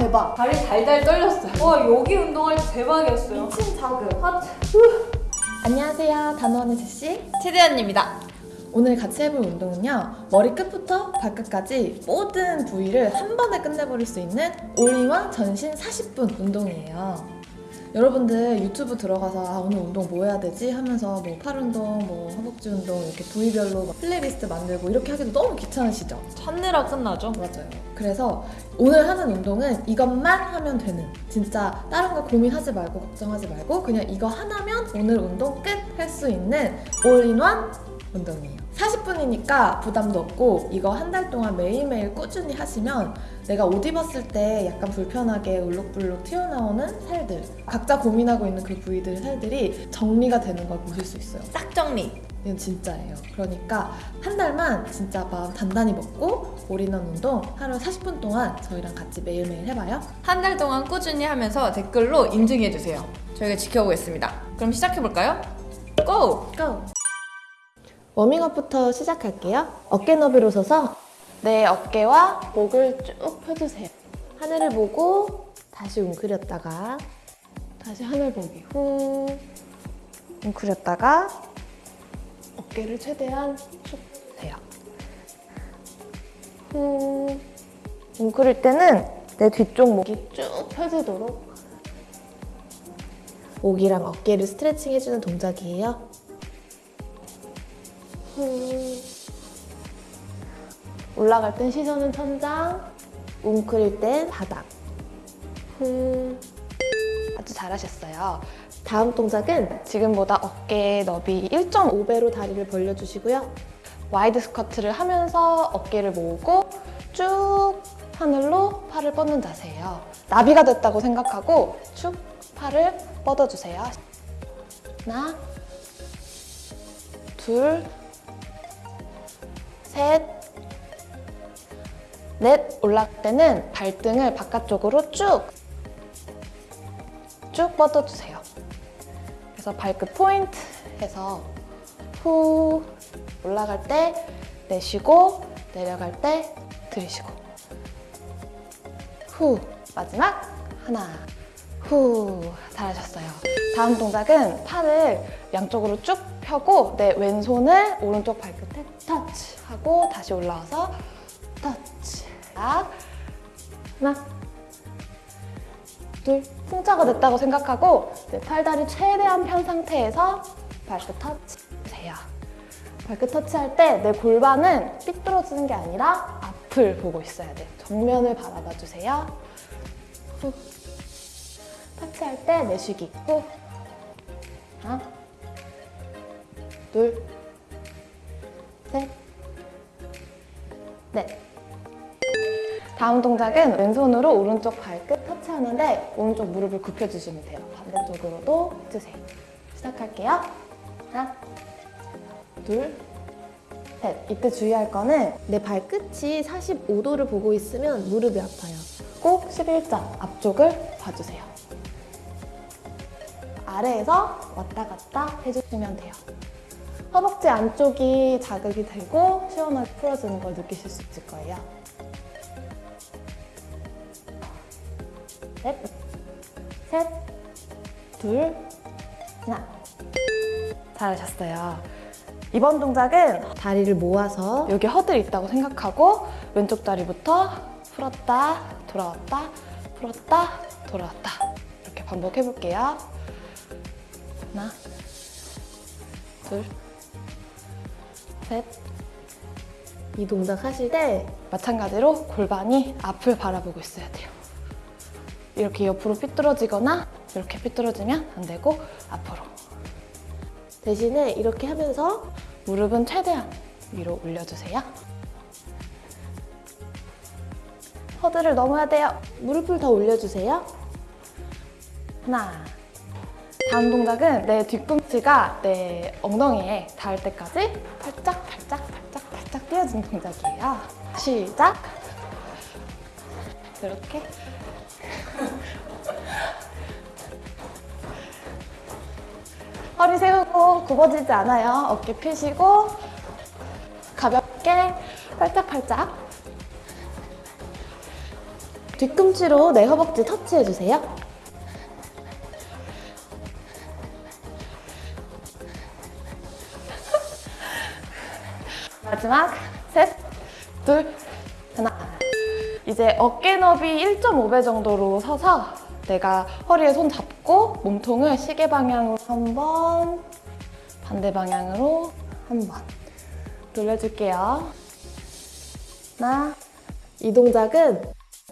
대박. 다리 달달 떨렸어요. 와 여기 운동할 때 대박이었어요. 미친 자극. 하트. 안녕하세요. 단원의 제시. 최대한입니다. 오늘 같이 해볼 운동은요. 머리 끝부터 발끝까지 모든 부위를 한 번에 끝내버릴 수 있는 올인원 전신 40분 운동이에요. 여러분들 유튜브 들어가서 아, 오늘 운동 뭐 해야 되지? 하면서 뭐 팔 운동, 뭐 허벅지 운동 이렇게 부위별로 막 플레이리스트 만들고 이렇게 하기도 너무 귀찮으시죠? 찾느라 끝나죠. 맞아요. 그래서 오늘 하는 운동은 이것만 하면 되는 진짜 다른 거 고민하지 말고 걱정하지 말고 그냥 이거 하나면 오늘 운동 끝 할 수 있는 올인원 운동이에요. 40분이니까 부담도 없고 이거 한 달 동안 매일매일 꾸준히 하시면 내가 옷 입었을 때 약간 불편하게 울룩불룩 튀어나오는 살들 각자 고민하고 있는 그 부위들의 살들이 정리가 되는 걸 보실 수 있어요. 싹 정리. 이건 진짜예요. 그러니까 한 달만 진짜 마음 단단히 먹고 올인원 운동 하루 40분 동안 저희랑 같이 매일매일 해봐요. 한 달 동안 꾸준히 하면서 댓글로 인증해주세요. 저희가 지켜보겠습니다. 그럼 시작해볼까요? 고! 고! 워밍업부터 시작할게요. 어깨 너비로 서서 내 어깨와 목을 쭉 펴주세요. 하늘을 보고 다시 웅크렸다가 다시 하늘 보기 후 웅크렸다가 어깨를 최대한 쭉 대요. 후 웅크릴 때는 내 뒤쪽 목이 쭉 펴지도록 목이랑 어깨를 스트레칭 해주는 동작이에요. 후. 올라갈 땐 시선은 천장, 웅크릴 땐 바닥. 후. 아주 잘하셨어요. 다음 동작은 지금보다 어깨 너비 1.5배로 다리를 벌려주시고요. wide squat를 하면서 어깨를 모으고 쭉 하늘로 팔을 뻗는 자세예요. 나비가 됐다고 생각하고 쭉 팔을 뻗어주세요. 하나, 둘, 셋, 넷 올라갈 때는 발등을 바깥쪽으로 쭉, 쭉 뻗어주세요. 그래서 발끝 포인트 해서 후 올라갈 때 내쉬고 내려갈 때 들이쉬고 후 마지막 하나 후 잘하셨어요. 다음 동작은 팔을 양쪽으로 쭉 펴고 내 왼손을 오른쪽 발끝에 터치 하고 다시 올라와서 터치 자, 하나 둘 풍차가 됐다고 생각하고 내 팔다리 최대한 편 상태에서 발끝 터치 해요. 발끝 터치할 때 내 골반은 삐뚤어지는 게 아니라 앞을 보고 있어야 돼요. 정면을 바라봐 주세요. 후. 터치할 때 내쉬기. 후. 하나, 둘, 셋, 넷. 다음 동작은 왼손으로 오른쪽 발끝 터치하는데 오른쪽 무릎을 굽혀주시면 돼요. 반대쪽으로도 해주세요. 시작할게요. 하나, 둘, 셋. 이때 주의할 거는 내 발끝이 45도를 보고 있으면 무릎이 아파요. 꼭 11자 앞쪽을 봐주세요. 아래에서 왔다 갔다 해주시면 돼요. 허벅지 안쪽이 자극이 되고 시원하게 풀어지는 걸 느끼실 수 있을 거예요. 넷, 셋, 둘, 하나. 잘하셨어요. 이번 동작은 다리를 모아서 여기 허들 있다고 생각하고 왼쪽 다리부터 풀었다, 돌아왔다, 풀었다, 돌아왔다. 이렇게 반복해볼게요. 하나, 둘, 셋. 이 동작 하실 때 마찬가지로 골반이 앞을 바라보고 있어야 돼요. 이렇게 옆으로 삐뚤어지거나 이렇게 삐뚤어지면 안 되고 앞으로. 대신에 이렇게 하면서 무릎은 최대한 위로 올려주세요. 허들을 넘어야 돼요. 무릎을 더 올려주세요. 하나. 다음 동작은 내 뒤꿈치가 내 엉덩이에 닿을 때까지 팔짝 팔짝 팔짝 팔짝 띄워주는 동작이에요. 시작. 이렇게. 허리 세우고 굽어지지 않아요. 어깨 펴시고 가볍게 팔짝팔짝 뒤꿈치로 내 허벅지 터치해주세요. 마지막 셋, 둘, 하나. 이제 어깨 너비 1.5배 정도로 서서 내가 허리에 손 잡고 몸통을 시계 방향으로 한 번, 반대 방향으로 한 번 돌려줄게요. 하나. 이 동작은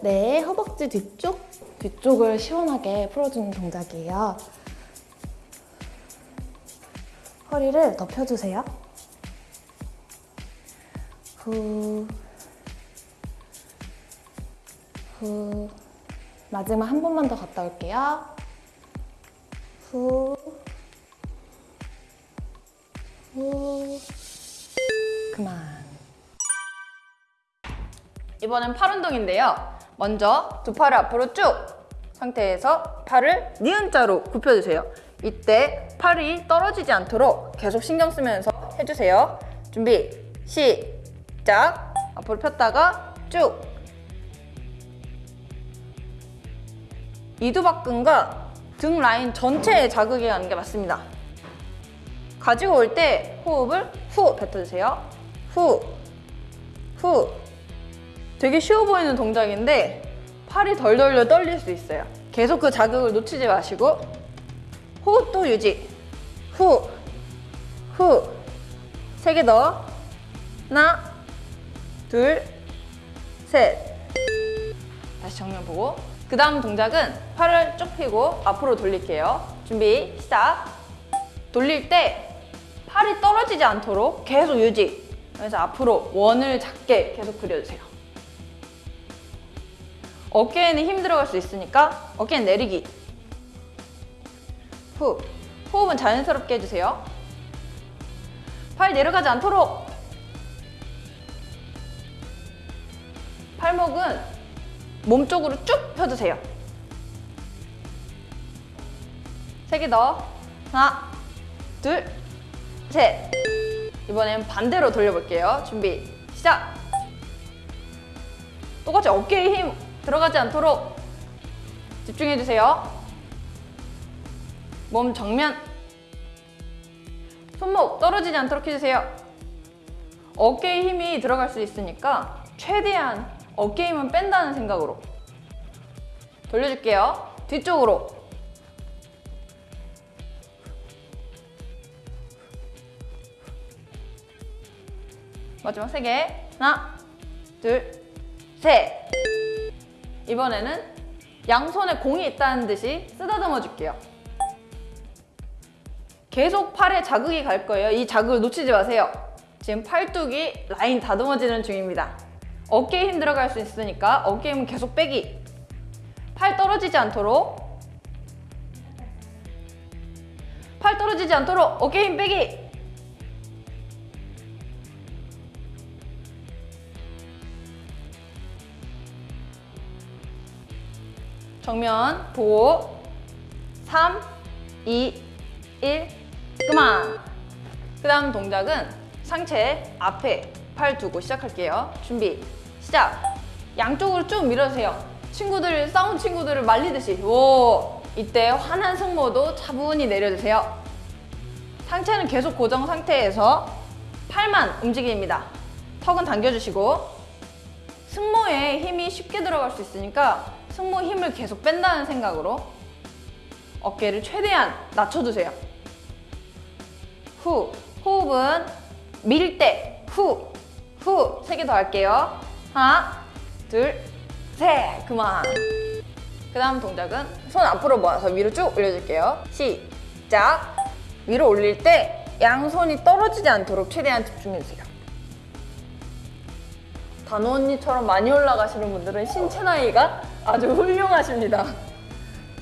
내 허벅지 뒤쪽, 뒤쪽을 시원하게 풀어주는 동작이에요. 허리를 더 펴주세요. 후, 후. 마지막 한 번만 더 갔다 올게요. 후, 후. 그만. 이번엔 팔 운동인데요. 먼저 두 팔을 앞으로 쭉 상태에서 팔을 니은자로 굽혀주세요. 이때 팔이 떨어지지 않도록 계속 신경 쓰면서 해주세요. 준비, 시작! 앞으로 폈다가 쭉! 이두박근과 등 라인 전체에 자극이 가는 게 맞습니다. 가지고 올 때 호흡을 후 뱉어주세요. 후, 후. 되게 쉬워 보이는 동작인데 팔이 덜덜덜 떨릴 수 있어요. 계속 그 자극을 놓치지 마시고 호흡 또 유지. 후, 후. 세 개 더. 하나, 둘, 셋. 다시 정면 보고. 그 다음 동작은 팔을 쭉 펴고 앞으로 돌릴게요. 준비, 시작. 돌릴 때 팔이 떨어지지 않도록 계속 유지. 그래서 앞으로 원을 작게 계속 그려주세요. 어깨에는 힘 들어갈 수 있으니까 어깨는 내리기. 후. 호흡은 자연스럽게 해주세요. 팔 내려가지 않도록. 팔목은 몸쪽으로 쭉 펴주세요. 세 개 더. 하나, 둘, 셋. 이번엔 반대로 돌려볼게요. 준비, 시작! 똑같이 어깨에 힘 들어가지 않도록 집중해주세요. 몸 정면. 손목 떨어지지 않도록 해주세요. 어깨에 힘이 들어갈 수 있으니까 최대한 어깨 힘은 뺀다는 생각으로 돌려줄게요. 뒤쪽으로. 마지막 세 개. 하나, 둘, 셋. 이번에는 양손에 공이 있다는 듯이 쓰다듬어 줄게요. 계속 팔에 자극이 갈 거예요. 이 자극을 놓치지 마세요. 지금 팔뚝이 라인 다듬어지는 중입니다. 어깨에 힘 들어갈 수 있으니까 어깨 힘은 계속 빼기. 팔 떨어지지 않도록. 팔 떨어지지 않도록 어깨 힘 빼기. 정면 보고 3, 2, 1 그만 그 다음 동작은 상체 앞에 팔 두고 시작할게요 준비 시작 양쪽으로 쭉 밀어주세요. 친구들 싸운 친구들을 말리듯이. 오 이때 화난 승모도 차분히 내려주세요. 상체는 계속 고정 상태에서 팔만 움직입니다. 턱은 당겨주시고. 승모에 힘이 쉽게 들어갈 수 있으니까 승모 힘을 계속 뺀다는 생각으로 어깨를 최대한 낮춰주세요. 후, 호흡은 밀 때, 후, 후, 세 개 더 할게요. 하나, 둘, 셋, 그만. 그 다음 동작은 손 앞으로 모아서 위로 쭉 올려줄게요. 시작. 위로 올릴 때 양손이 떨어지지 않도록 최대한 집중해주세요. 단호 언니처럼 많이 올라가시는 분들은 신체 나이가 아주 훌륭하십니다.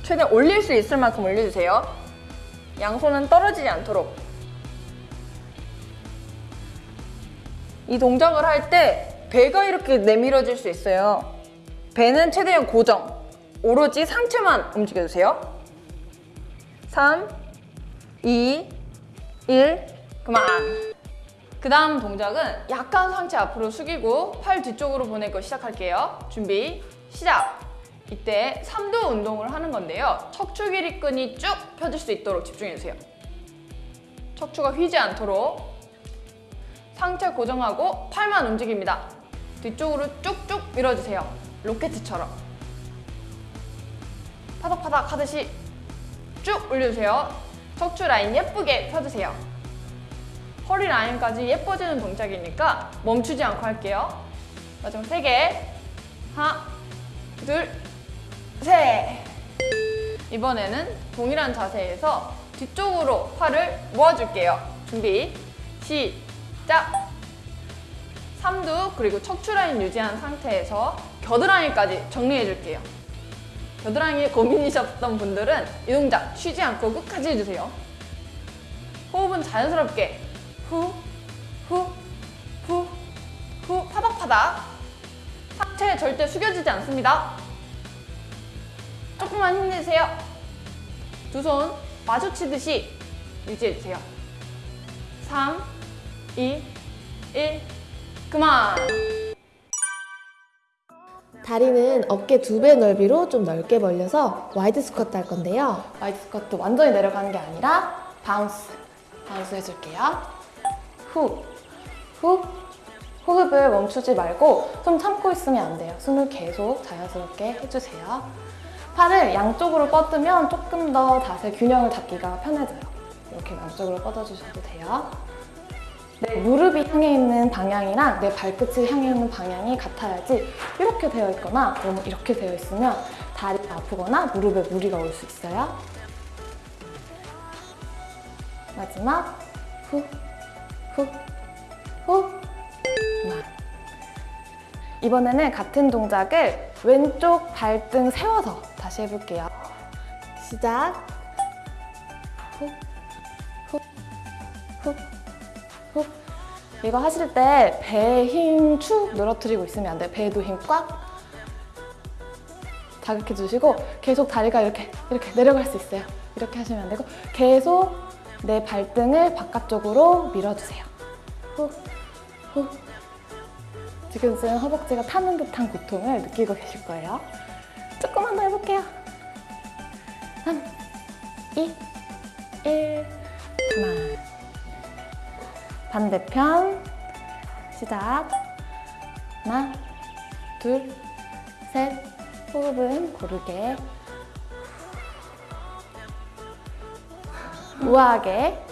최대한 올릴 수 있을 만큼 올려주세요. 양손은 떨어지지 않도록. 이 동작을 할 때 배가 이렇게 내밀어질 수 있어요. 배는 최대한 고정. 오로지 상체만 움직여주세요. 3, 2, 1, 그만. 그 다음 동작은 약간 상체 앞으로 숙이고 팔 뒤쪽으로 보낼 거 시작할게요. 준비, 시작! 이때 삼두 운동을 하는 건데요. 척추 길이끈이 쭉 펴질 수 있도록 집중해주세요. 척추가 휘지 않도록 상체 고정하고 팔만 움직입니다. 뒤쪽으로 쭉쭉 밀어주세요. 로켓처럼. 파닥파닥 하듯이 쭉 올려주세요. 척추 라인 예쁘게 펴주세요. 허리 라인까지 예뻐지는 동작이니까 멈추지 않고 할게요. 마지막 세 개. 하나, 둘, 셋. 이번에는 동일한 자세에서 뒤쪽으로 팔을 모아줄게요. 준비, 시작. 삼두 그리고 척추 라인 유지한 상태에서 겨드랑이까지 정리해 줄게요. 겨드랑이 고민이셨던 분들은 이 동작 쉬지 않고 끝까지 해주세요. 호흡은 자연스럽게 후, 후, 후, 후 파닥파닥 상체 절대 숙여지지 않습니다. 조금만 힘내세요. 두 손 마주치듯이 유지해주세요. 3, 2, 1, 그만! 다리는 어깨 두 배 넓이로 좀 넓게 벌려서 wide squat 할 건데요. wide squat 완전히 내려가는 게 아니라 bounce, bounce 해줄게요. 후, 후, 호흡을 멈추지 말고 숨 참고 있으면 안 돼요. 숨을 계속 자연스럽게 해주세요. 팔을 양쪽으로 뻗으면 조금 더 자세 균형을 잡기가 편해져요. 이렇게 양쪽으로 뻗어주셔도 돼요. 내 무릎이 향해 있는 방향이랑 내 발끝이 향해 있는 방향이 같아야지 이렇게 되어 있거나 너무 이렇게 되어 있으면 다리가 아프거나 무릎에 무리가 올 수 있어요. 마지막 후, 후, 후. 이번에는 같은 동작을 왼쪽 발등 세워서 다시 해볼게요. 시작. 후, 후, 후. 후. 이거 하실 때 배에 힘 축 늘어뜨리고 있으면 안 돼요. 배에도 힘 꽉 자극해 주시고 계속 다리가 이렇게 이렇게 내려갈 수 있어요. 이렇게 하시면 안 되고 계속 내 발등을 바깥쪽으로 밀어주세요. 후, 후. 지금쯤 허벅지가 타는 듯한 고통을 느끼고 계실 거예요. 조금만 더 해볼게요. 3, 2, 1, 그만. 반대편. 시작. 하나 둘셋. 호흡은 고르게. 우아하게.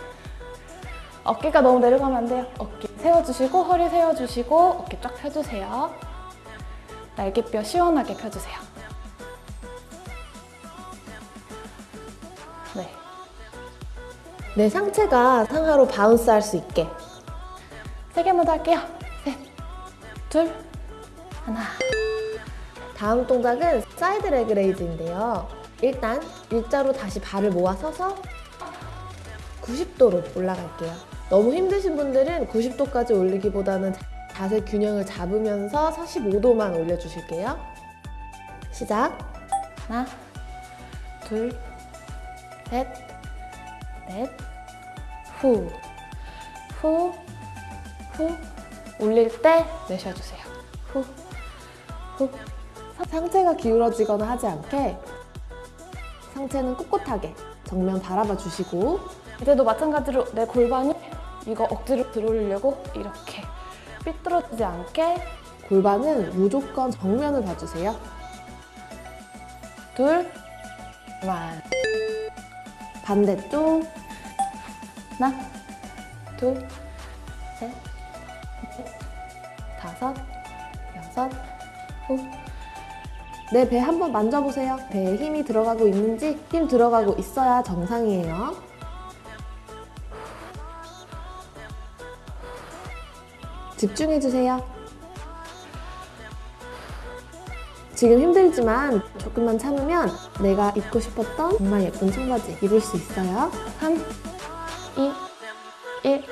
어깨가 너무 내려가면 안 돼요. 어깨 세워주시고 허리 세워주시고 어깨 쫙 펴주세요. 날개뼈 시원하게 펴주세요. 네. 내 상체가 상하로 bounce 할 수 있게 세 개만 더 할게요. 셋, 둘, 하나. 다음 동작은 side leg raise인데요. 일단 일자로 다시 발을 모아 서서 90도로 올라갈게요. 너무 힘드신 분들은 90도까지 올리기보다는 자세 균형을 잡으면서 45도만 올려주실게요. 시작. 하나 둘 셋, 넷, 후, 후, 후. 올릴 때 내쉬어주세요. 후, 후. 상체가 기울어지거나 하지 않게 상체는 꿋꿋하게 정면 바라봐 주시고 이제도 마찬가지로 내 골반이 이거 억지로 들어올리려고 이렇게 삐뚤어지지 않게 골반은 무조건 정면을 봐주세요. 둘, 그만. 반대쪽 하나 둘 다섯, 여섯, 후. 내 배 한번 만져보세요. 배에 힘이 들어가고 있는지 힘 들어가고 있어야 정상이에요. 집중해주세요. 지금 힘들지만 조금만 참으면 내가 입고 싶었던 정말 예쁜 청바지 입을 수 있어요. 3, 2, 1.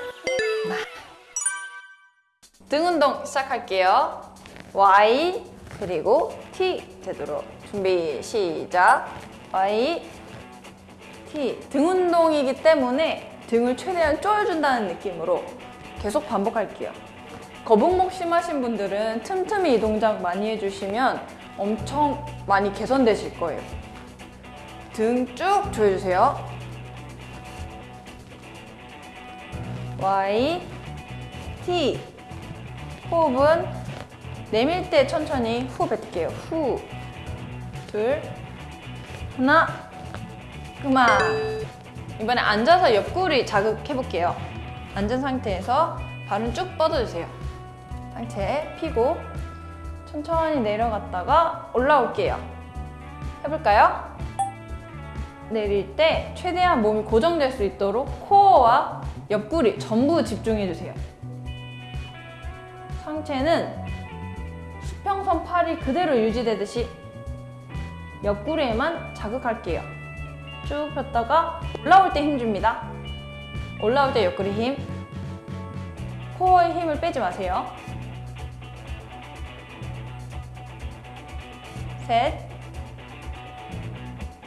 등 운동 시작할게요. Y 그리고 T 되도록 준비 시작. Y T 등 운동이기 때문에 등을 최대한 조여준다는 느낌으로 계속 반복할게요. 거북목 심하신 분들은 틈틈이 이 동작 많이 해주시면 엄청 많이 개선되실 거예요. 등 쭉 조여주세요. Y, T. 호흡은 내밀 때 천천히 후 뱉게요. 후. 둘. 하나. 그만. 이번에 앉아서 옆구리 자극해 볼게요. 앉은 상태에서 발은 쭉 뻗어주세요. 상체 피고 천천히 내려갔다가 올라올게요. 해볼까요? 내릴 때 최대한 몸이 고정될 수 있도록 코어와 옆구리 전부 집중해주세요. 상체는 수평선 팔이 그대로 유지되듯이 옆구리에만 자극할게요. 쭉 폈다가 올라올 때 힘 줍니다. 올라올 때 옆구리 힘. 코어에 힘을 빼지 마세요. 셋,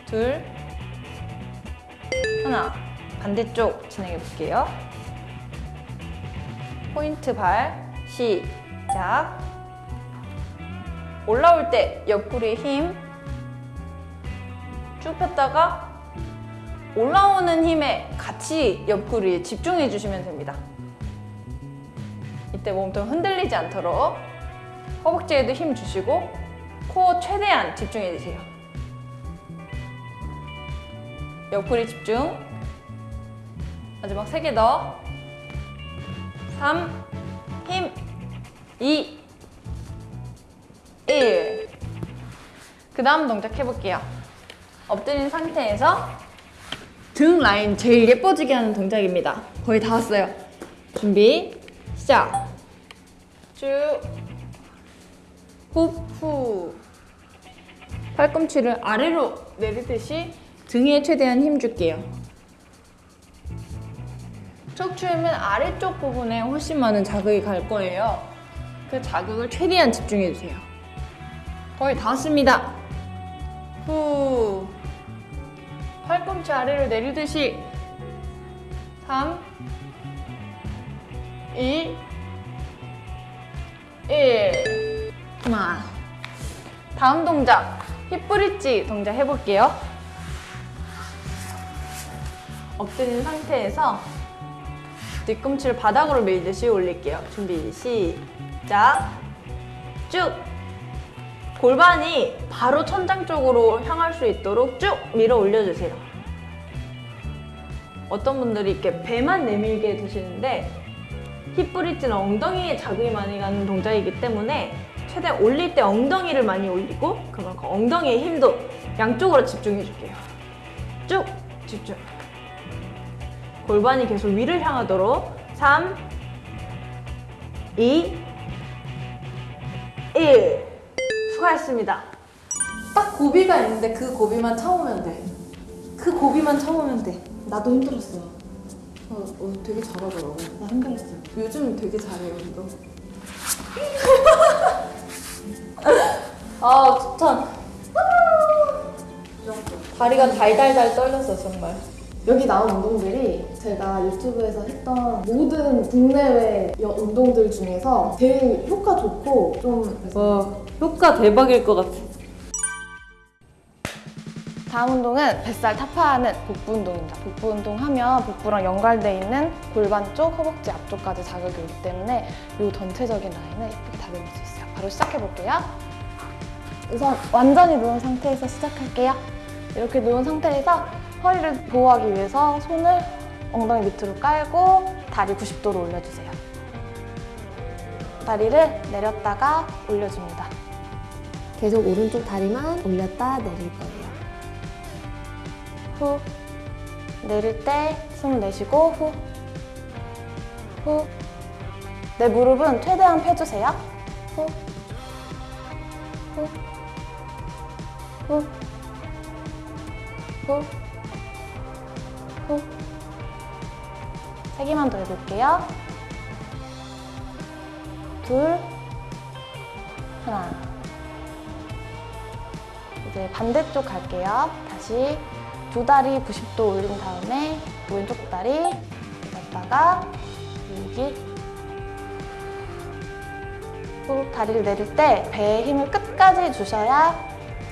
둘, 하나. 반대쪽 진행해 볼게요. 포인트 발, 시작. 올라올 때 옆구리에 힘. 쭉 폈다가 올라오는 힘에 같이 옆구리에 집중해 주시면 됩니다. 이때 몸통 흔들리지 않도록 허벅지에도 힘 주시고 코어 최대한 집중해 주세요. 옆구리 집중. 마지막 세 개 더. 3, 힘, 2, 1. 그 다음 동작 해볼게요. 엎드린 상태에서 등 라인 제일 예뻐지게 하는 동작입니다. 거의 다 왔어요. 준비, 시작. 쭉. 후, 후. 팔꿈치를 아래로 내리듯이 등에 최대한 힘 줄게요. 척추이면 아래쪽 부분에 훨씬 많은 자극이 갈 거예요. 그 자극을 최대한 집중해 주세요. 거의 다 왔습니다. 후. 팔꿈치 아래로 내리듯이. 3 2 1 그만 다음 동작. 힙 브릿지 동작 해볼게요. 엎드린 상태에서 뒤꿈치를 바닥으로 밀듯이 올릴게요. 준비 시작 쭉 골반이 바로 천장 쪽으로 향할 수 있도록 쭉 밀어 올려주세요. 어떤 분들이 이렇게 배만 내밀게 드시는데 힙 브릿지는 엉덩이에 자극이 많이 가는 동작이기 때문에 최대한 올릴 때 엉덩이를 많이 올리고 그만큼 엉덩이의 힘도 양쪽으로 집중해 줄게요. 쭉 집중. 골반이 계속 위를 향하도록 3, 2, 1. 수고하셨습니다. 딱 고비가 있는데 그 고비만 참으면 돼. 그 고비만 참으면 돼. 나도 힘들었어. 어, 어, 되게 잘하더라고. 나 힘들었어. 요즘 되게 잘해요, 운동. 아, 추천. 다리가 달달달 떨렸어, 정말. 여기 나온 운동들이 제가 유튜브에서 했던 모든 국내외 여- 운동들 중에서 제일 효과 좋고 좀 그래서 와, 효과 대박일 것 같아. 다음 운동은 뱃살 타파하는 복부 운동입니다. 복부 운동하면 복부랑 연관돼 있는 골반 쪽, 허벅지 앞쪽까지 자극이 오기 때문에 이 전체적인 라인을 예쁘게 다듬을 수 있어요. 바로 시작해 볼게요. 우선 완전히 누운 상태에서 시작할게요. 이렇게 누운 상태에서 허리를 보호하기 위해서 손을 엉덩이 밑으로 깔고 다리 90도로 올려주세요. 다리를 내렸다가 올려줍니다. 계속 오른쪽 다리만 올렸다 내릴 거예요. 후 내릴 때 숨 내쉬고 후 후. 내 무릎은 최대한 펴주세요. 후. 후. 후. 후. 후. 세 개만 더 해볼게요. 둘. 하나. 이제 반대쪽 갈게요. 다시 두 다리 90도 올린 다음에 왼쪽 다리 올렸다가 여기 후 다리를 내릴 때 배에 힘을 끝까지 주셔야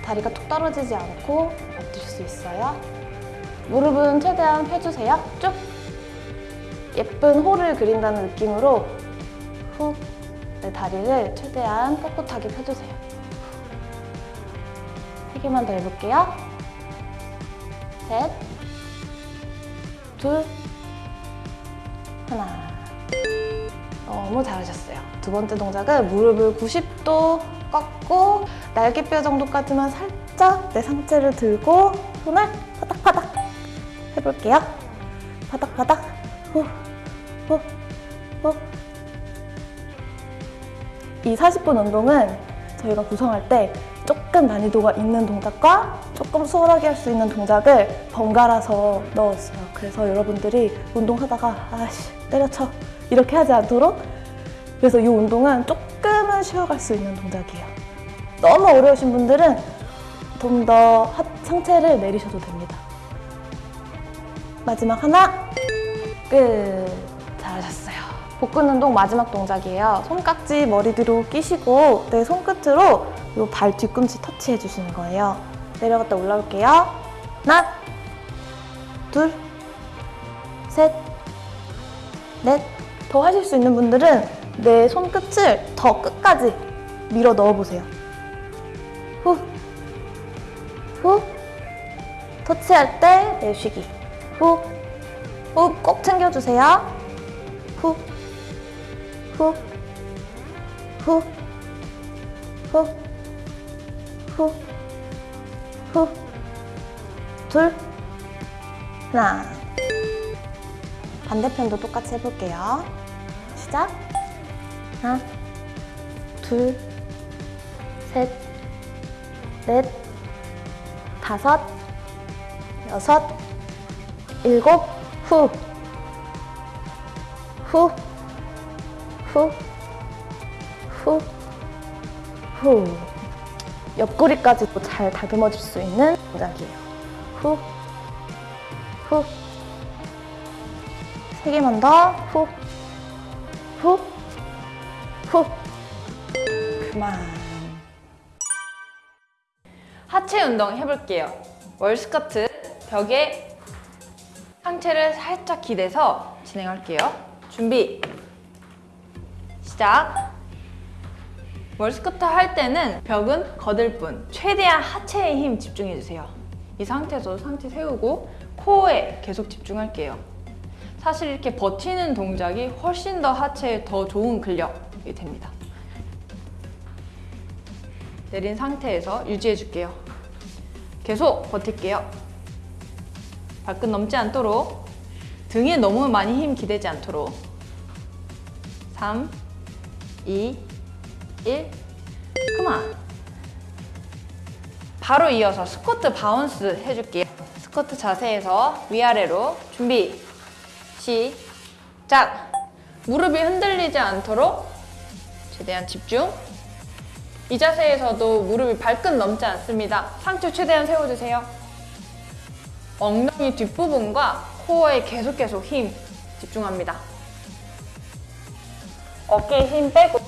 다리가 툭 떨어지지 않고 엎드실 수 있어요. 무릎은 최대한 펴주세요. 쭉. 예쁜 호를 그린다는 느낌으로 후내 다리를 최대한 꼿꼿하게 펴주세요. 세 개만 더 해볼게요. 셋, 둘, 하나. 너무 잘하셨어요. 두 번째 동작은 무릎을 90도 꺾고 날개뼈 정도 까지만 살짝 내 상체를 들고 손을 파닥파닥 해볼게요. 파닥파닥 후, 후, 후. 이 40분 운동은 저희가 구성할 때 조금 난이도가 있는 동작과 조금 수월하게 할 수 있는 동작을 번갈아서 넣었어요. 그래서 여러분들이 운동하다가 아씨 때려쳐 이렇게 하지 않도록 그래서 이 운동은 조금은 쉬어갈 수 있는 동작이에요. 너무 어려우신 분들은 좀 더 상체를 내리셔도 됩니다. 마지막 하나, 끝. 잘하셨어요. 복근 운동 마지막 동작이에요. 손깍지 머리 뒤로 끼시고 내 손끝으로 이 발 뒤꿈치 터치해 주시는 거예요. 내려갔다 올라올게요. 하나, 둘, 셋, 넷. 더 하실 수 있는 분들은 내 손끝을 더 끝까지 밀어 넣어 보세요. 후, 후. 터치할 때 내쉬기. 후, 후. 꼭 챙겨주세요. 후, 후, 후, 후, 후, 후. 둘, 하나. 반대편도 똑같이 해볼게요. 시작. 하나, 둘, 셋, 넷, 다섯, 여섯, 일곱, 후. 후, 후, 후, 후. 옆구리까지도 잘 다듬어질 수 있는 동작이에요. 후, 후. 세 개만 더. 후, 후, 후. 그만. 하체 운동 해볼게요. 월스커트 벽에 상체를 살짝 기대서 진행할게요. 준비. 시작. 월스커트 할 때는 벽은 거들 뿐 최대한 하체에 힘 집중해주세요. 이 상태에서 상체 세우고 코어에 계속 집중할게요. 사실 이렇게 버티는 동작이 훨씬 더 하체에 더 좋은 근력이 됩니다. 내린 상태에서 유지해줄게요. 계속 버틸게요. 발끝 넘지 않도록 등에 너무 많이 힘 기대지 않도록 3, 2, 1 그만 바로 이어서 squat bounce 해줄게요. 스쿼트 자세에서 위아래로 준비 시작 무릎이 흔들리지 않도록 최대한 집중 이 자세에서도 무릎이 발끝 넘지 않습니다. 상체 최대한 세워주세요. 엉덩이 뒷부분과 코어에 계속 계속 힘 집중합니다. 어깨에 힘 빼고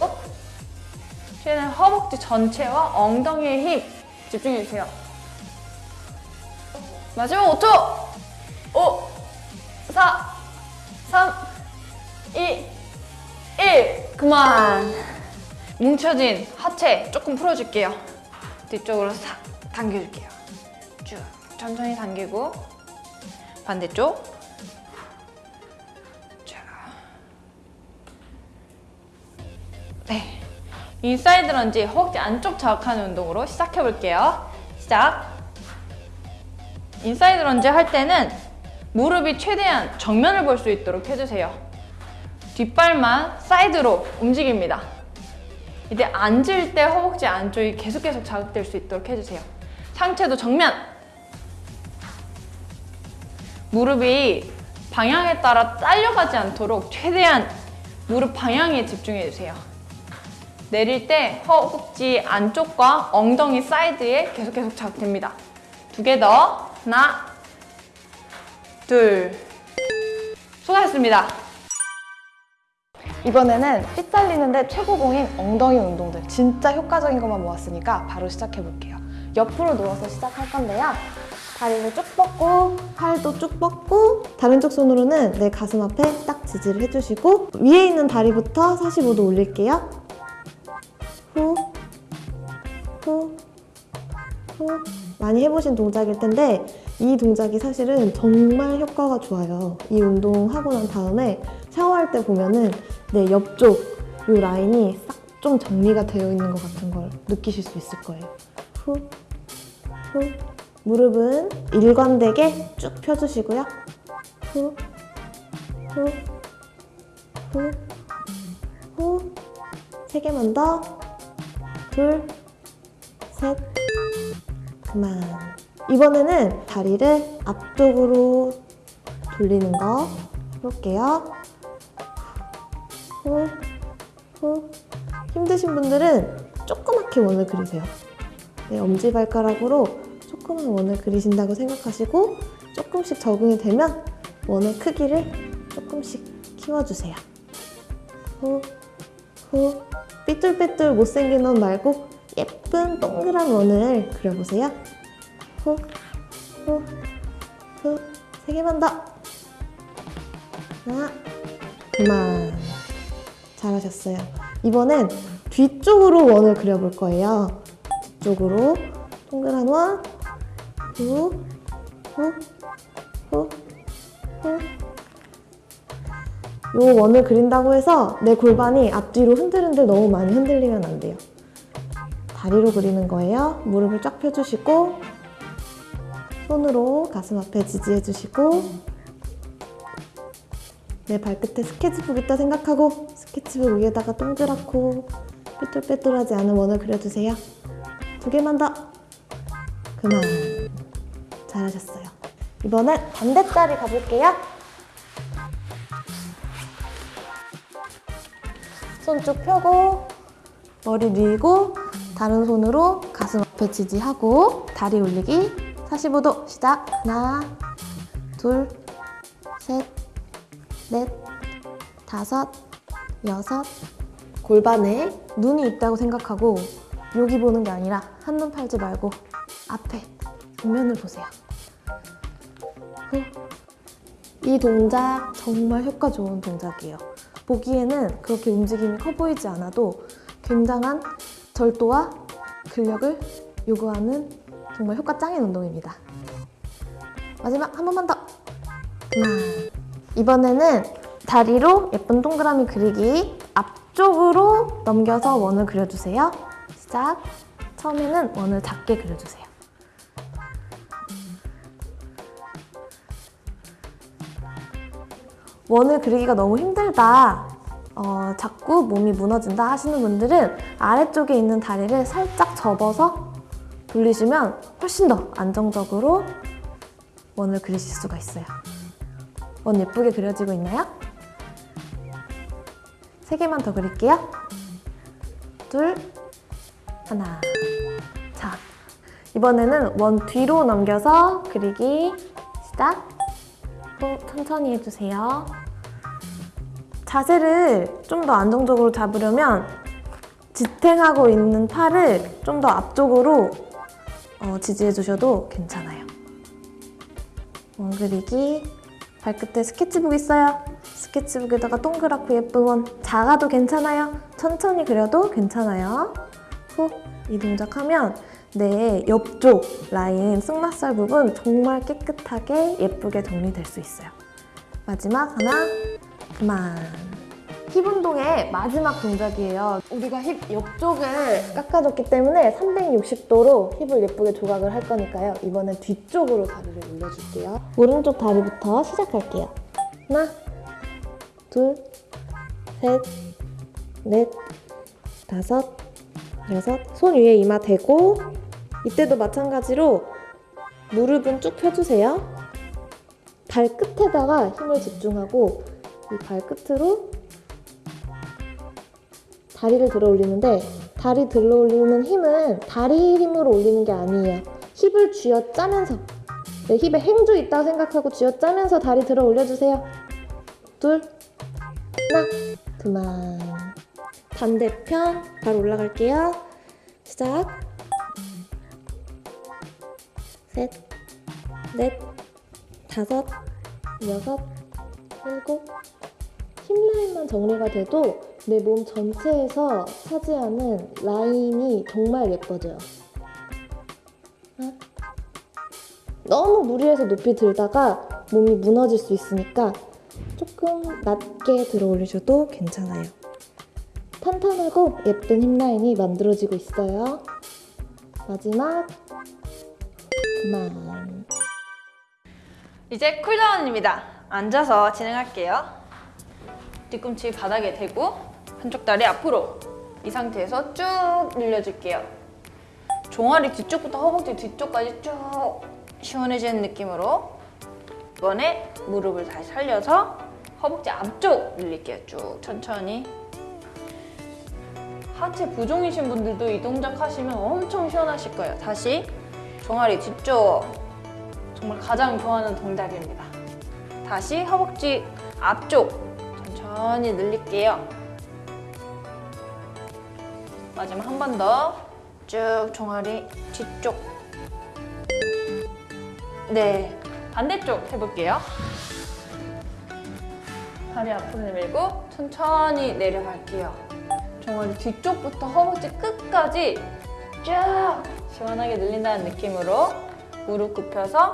최대한 허벅지 전체와 엉덩이에 힘 집중해주세요. 마지막 5초! 5, 4, 3, 2, 1 그만! 뭉쳐진 하체 조금 풀어줄게요. 뒤쪽으로 싹 당겨줄게요. 쭉 천천히 당기고 반대쪽 쭉. 네. inside lunge 허벅지 안쪽 자극하는 운동으로 시작해 볼게요. 시작. inside lunge 할 때는 무릎이 최대한 정면을 볼 수 있도록 해주세요. 뒷발만 사이드로 움직입니다. 이제 앉을 때 허벅지 안쪽이 계속 계속 자극될 수 있도록 해주세요. 상체도 정면! 무릎이 방향에 따라 딸려가지 않도록 최대한 무릎 방향에 집중해주세요. 내릴 때 허벅지 안쪽과 엉덩이 사이드에 계속 계속 자극됩니다. 두 개 더. 하나, 둘. 수고하셨습니다. 이번에는 fit 살리는데 최고봉인 엉덩이 운동들 진짜 효과적인 것만 모았으니까 바로 시작해 볼게요. 옆으로 누워서 시작할 건데요. 다리를 쭉 뻗고 팔도 쭉 뻗고 다른 쪽 손으로는 내 가슴 앞에 딱 지지를 해주시고 위에 있는 다리부터 45도 올릴게요. 후, 후, 후. 많이 해보신 동작일 텐데 이 동작이 사실은 정말 효과가 좋아요. 이 운동 하고 난 다음에 샤워할 때 보면은 내 옆쪽 이 라인이 싹 좀 정리가 되어 있는 것 같은 걸 느끼실 수 있을 거예요. 후, 후. 무릎은 일관되게 쭉 펴주시고요. 후, 후, 후, 후. 세 개만 더. 둘, 셋. 그만. 이번에는 다리를 앞쪽으로 돌리는 거 해볼게요. 후, 후. 힘드신 분들은 조그맣게 원을 그리세요. 네, 엄지발가락으로 조그만 원을 그리신다고 생각하시고 조금씩 적응이 되면 원의 크기를 조금씩 키워주세요. 후, 후. 삐뚤빼뚤 못생긴 원 말고 예쁜 동그란 원을 그려보세요. 후, 후, 후. 세 개만 더. 하나, 그만. 잘하셨어요. 이번엔 뒤쪽으로 원을 그려볼 거예요. 뒤쪽으로 동그란 원, 후, 후, 후, 후. 요 원을 그린다고 해서 내 골반이 앞뒤로 흔들흔들 너무 많이 흔들리면 안 돼요. 다리로 그리는 거예요. 무릎을 쫙 펴주시고 손으로 가슴 앞에 지지해주시고 내 발끝에 스케치북 있다 생각하고 스케치북 위에다가 동그랗고 삐뚤빼뚤하지 않은 원을 그려주세요. 두 개만 더. 그만. 잘하셨어요. 이번엔 반대다리 가볼게요. 손 쭉 펴고 머리 밀고 다른 손으로 가슴 앞에 지지하고 다리 올리기 45도 시작 하나 둘셋 넷, 다섯, 여섯. 골반에 눈이 있다고 생각하고 여기 보는 게 아니라 한눈 팔지 말고 앞에 정면을 보세요. 후. 이 동작 정말 효과 좋은 동작이에요. 보기에는 그렇게 움직임이 커 보이지 않아도 굉장한 절도와 근력을 요구하는 정말 효과 짱인 운동입니다. 마지막 한 번만 더. 하나. 이번에는 다리로 예쁜 동그라미 그리기 앞쪽으로 넘겨서 원을 그려주세요. 시작. 처음에는 원을 작게 그려주세요. 원을 그리기가 너무 힘들다. 어, 자꾸 몸이 무너진다 하시는 분들은 아래쪽에 있는 다리를 살짝 접어서 돌리시면 훨씬 더 안정적으로 원을 그리실 수가 있어요. 원 예쁘게 그려지고 있나요? 세 개만 더 그릴게요. 둘, 하나. 자, 이번에는 원 뒤로 넘겨서 그리기 시작. 또 천천히 해주세요. 자세를 좀 더 안정적으로 잡으려면 지탱하고 있는 팔을 좀 더 앞쪽으로 어, 지지해 주셔도 괜찮아요. 원 그리기 발끝에 스케치북 있어요. 스케치북에다가 동그랗고 예쁜 원 작아도 괜찮아요. 천천히 그려도 괜찮아요. 후, 이 동작하면 내 옆쪽 라인 승마살 부분 정말 깨끗하게 예쁘게 정리될 수 있어요. 마지막 하나, 그만. 힙 운동의 마지막 동작이에요. 우리가 힙 옆쪽을 깎아줬기 때문에 360도로 힙을 예쁘게 조각을 할 거니까요. 이번엔 뒤쪽으로 다리를 올려줄게요. 오른쪽 다리부터 시작할게요. 하나, 둘, 셋, 넷, 다섯, 여섯. 손 위에 이마 대고 이때도 마찬가지로 무릎은 쭉 펴주세요. 발끝에다가 힘을 집중하고 이 발끝으로 다리를 들어 올리는데 다리 들어 올리는 힘은 다리 힘으로 올리는 게 아니에요. 힙을 쥐어 짜면서 네, 힙에 행주 있다고 생각하고 쥐어 짜면서 다리 들어 올려주세요. 둘, 하나, 둘, 그만. 반대편 바로 올라갈게요. 시작. 셋, 넷, 다섯, 여섯, 일곱. 힙라인만 정리가 돼도 내 몸 전체에서 차지하는 라인이 정말 예뻐져요. 너무 무리해서 높이 들다가 몸이 무너질 수 있으니까 조금 낮게 들어 올리셔도 괜찮아요. 탄탄하고 예쁜 힙라인이 만들어지고 있어요. 마지막 그만. 이제 쿨다운입니다. 앉아서 진행할게요. 뒤꿈치 바닥에 대고 한쪽 다리 앞으로 이 상태에서 쭉 늘려줄게요. 종아리 뒤쪽부터 허벅지 뒤쪽까지 쭉 시원해지는 느낌으로 이번에 무릎을 다시 살려서 허벅지 앞쪽 늘릴게요. 쭉 천천히 하체 부종이신 분들도 이 동작 하시면 엄청 시원하실 거예요. 다시 종아리 뒤쪽 정말 가장 좋아하는 동작입니다. 다시 허벅지 앞쪽 천천히 늘릴게요. 마지막 한 번 더 쭉 종아리 뒤쪽 네 반대쪽 해볼게요. 다리 앞으로 내밀고 천천히 내려갈게요. 종아리 뒤쪽부터 허벅지 끝까지 쭉 시원하게 늘린다는 느낌으로 무릎 굽혀서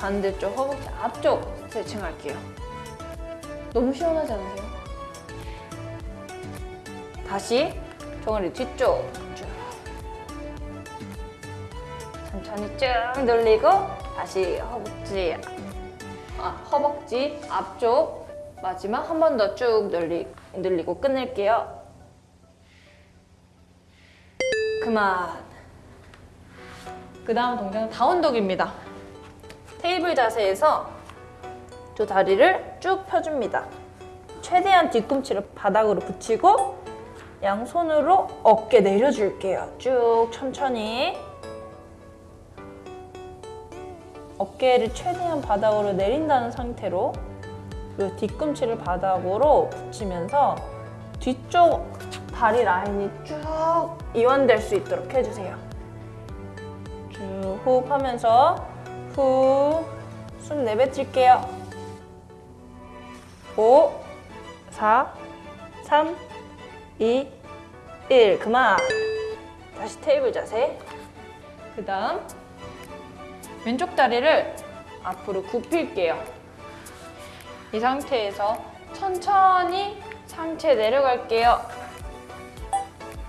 반대쪽 허벅지 앞쪽 스트레칭 할게요. 너무 시원하지 않으세요? 다시 종아리 뒤쪽 쭉 천천히 쭉 늘리고 다시 허벅지 아, 허벅지 앞쪽 마지막 한 번 더 쭉 늘리, 늘리고 끝낼게요. 그만. 그 다음 동작은 다운독입니다. 테이블 자세에서 두 다리를 쭉 펴줍니다. 최대한 뒤꿈치를 바닥으로 붙이고 양손으로 어깨 내려줄게요. 쭉 천천히. 어깨를 최대한 바닥으로 내린다는 상태로 그리고 뒤꿈치를 바닥으로 붙이면서 뒤쪽 다리 라인이 쭉 이완될 수 있도록 해주세요. 쭉 호흡하면서 후 숨 내뱉을게요. 5, 4, 3, 2, 1 그만. 다시 테이블 자세. 그 다음 왼쪽 다리를 앞으로 굽힐게요. 이 상태에서 천천히 상체 내려갈게요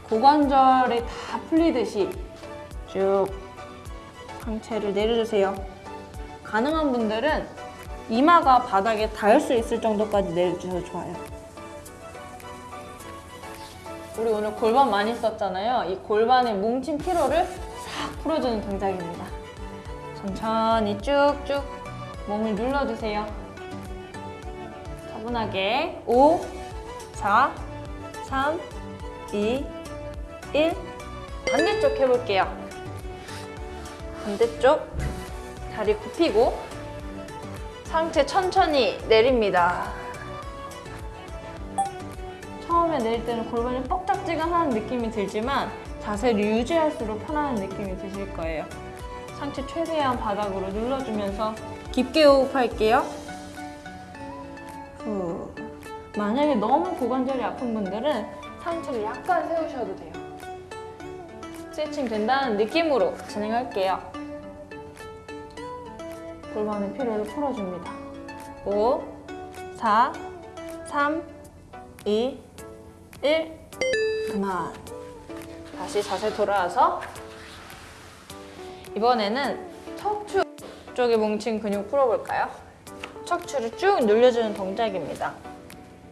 고관절이 다 풀리듯이 쭉 상체를 내려주세요 가능한 분들은 이마가 바닥에 닿을 수 있을 정도까지 내려주셔도 좋아요 우리 오늘 골반 많이 썼잖아요. 이 골반에 뭉친 피로를 싹 풀어주는 동작입니다. 천천히 쭉쭉 몸을 눌러주세요. 차분하게 5, 4, 3, 2, 1 반대쪽 해볼게요. 반대쪽 다리 굽히고 상체 천천히 내립니다. 처음에 내릴 때는 골반이 뻑딱지근하는 느낌이 들지만 자세를 유지할수록 편안한 느낌이 드실 거예요. 상체 최대한 바닥으로 눌러주면서 깊게 호흡할게요. 후. 만약에 너무 고관절이 아픈 분들은 상체를 약간 세우셔도 돼요. 스트레칭 된다는 느낌으로 진행할게요. 골반의 피로를 풀어줍니다. 5, 4, 3, 2, 1 그만 다시 자세 돌아와서 이번에는 척추 쪽에 뭉친 근육 풀어볼까요? 척추를 쭉 늘려주는 동작입니다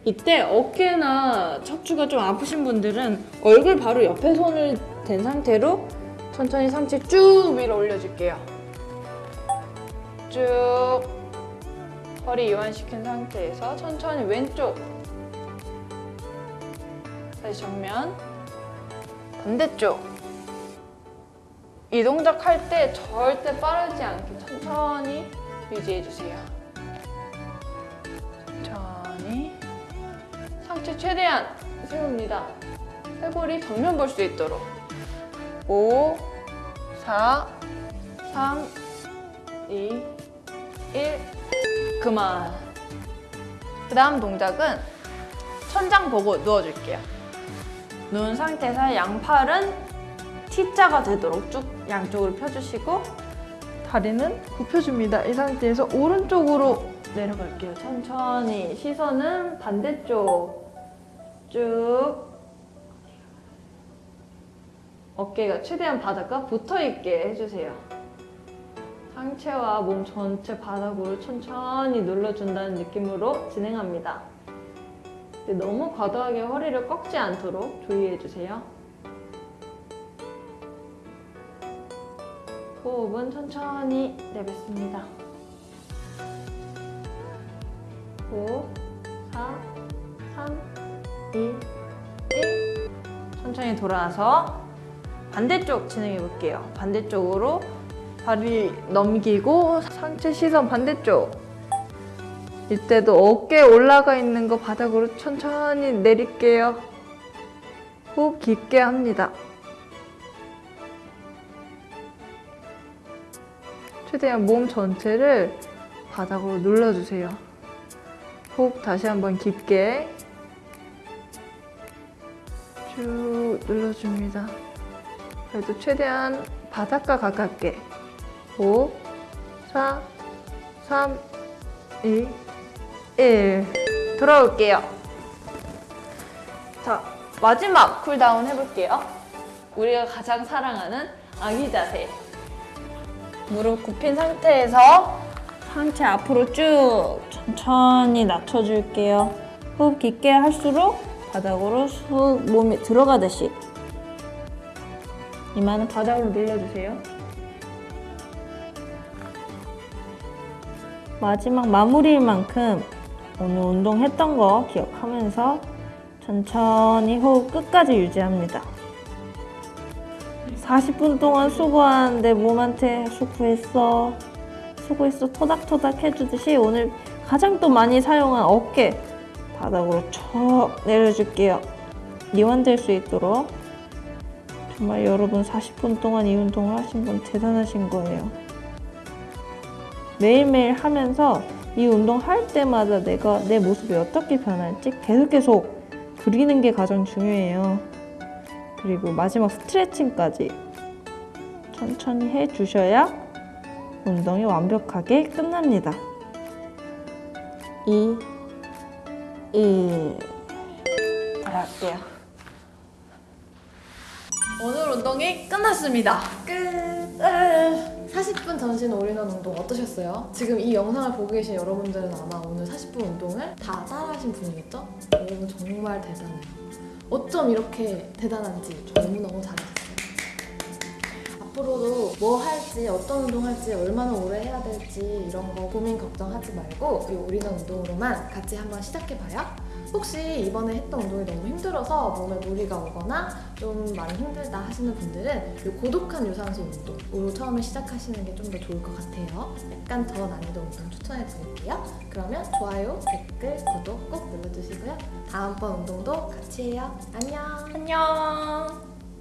이때 어깨나 척추가 좀 아프신 분들은 얼굴 바로 옆에 손을 댄 상태로 천천히 상체 쭉 위로 올려줄게요. 쭉. 허리 이완시킨 상태에서 천천히 왼쪽. 다시 정면. 반대쪽. 이 동작 할 때 절대 빠르지 않게 천천히 유지해 주세요 상체 최대한 세웁니다. 쇄골이 정면 볼 수 있도록. 5, 4, 3, 2, 1. 그만. 그 다음 동작은 천장 보고 누워줄게요. 누운 상태에서 양팔은 T자가 되도록 쭉 양쪽으로 펴주시고 다리는 굽혀줍니다. 이 상태에서 오른쪽으로 내려갈게요. 천천히 시선은 반대쪽 쭉 어깨가 최대한 바닥과 붙어있게 해주세요. 상체와 몸 전체 바닥으로 천천히 눌러준다는 느낌으로 진행합니다. 너무 과도하게 허리를 꺾지 않도록 주의해주세요. 호흡은 천천히 내뱉습니다. 5, 4, 3, 2, 1. 천천히 돌아와서 반대쪽 진행해 볼게요. 반대쪽으로 다리 넘기고 상체 시선 반대쪽. 이때도 어깨 올라가 있는 거 바닥으로 천천히 내릴게요. 호흡 깊게 합니다. 최대한 몸 전체를 바닥으로 눌러주세요. 호흡 다시 한번 깊게 쭉 눌러줍니다. 그래도 최대한 바닥과 가깝게 5, 4, 3, 2, 1 돌아올게요. 자, 마지막 쿨다운 해볼게요. 우리가 가장 사랑하는 아기 자세. 무릎 굽힌 상태에서 상체 앞으로 쭉 천천히 낮춰줄게요. 호흡 깊게 할수록 바닥으로 쑥 몸이 들어가듯이 이마는 바닥으로 눌러주세요. 마지막 마무리일 만큼 오늘 운동했던 거 기억하면서 천천히 호흡 끝까지 유지합니다. 40분 동안 수고한 내 몸한테 수고했어. 수고했어. 토닥토닥 해주듯이 오늘 가장 또 많이 사용한 어깨 바닥으로 척 내려줄게요. 이완될 수 있도록. 정말 여러분 40분 동안 이 운동을 하신 분 대단하신 거예요. 매일매일 하면서 이 운동 할 때마다 내가 내 모습이 어떻게 변할지 계속 계속 그리는 게 가장 중요해요. 그리고 마지막 스트레칭까지 천천히 해 주셔야 운동이 완벽하게 끝납니다. 2, 1. 들어갈게요. 오늘 운동이 끝났습니다. 끝. 으. 40분 전신 올인원 운동 어떠셨어요? 지금 이 영상을 보고 계신 여러분들은 아마 오늘 40분 운동을 다 따라하신 분이겠죠? 여러분 정말 대단해요. 어쩜 이렇게 대단한지 너무너무 잘하셨어요. 앞으로도 뭐 할지, 어떤 운동 할지, 얼마나 오래 해야 될지 이런 거 고민 걱정하지 말고 이 올인원 운동으로만 같이 한번 시작해봐요. 혹시 이번에 했던 운동이 너무 힘들어서 몸에 무리가 오거나 좀 많이 힘들다 하시는 분들은 이 고독한 유산소 운동으로 처음에 시작하시는 게 좀 더 좋을 것 같아요. 약간 더 난이도 운동 추천해 드릴게요. 그러면 좋아요, 댓글, 구독 꼭 눌러주시고요. 다음번 운동도 같이 해요. 안녕! 안녕.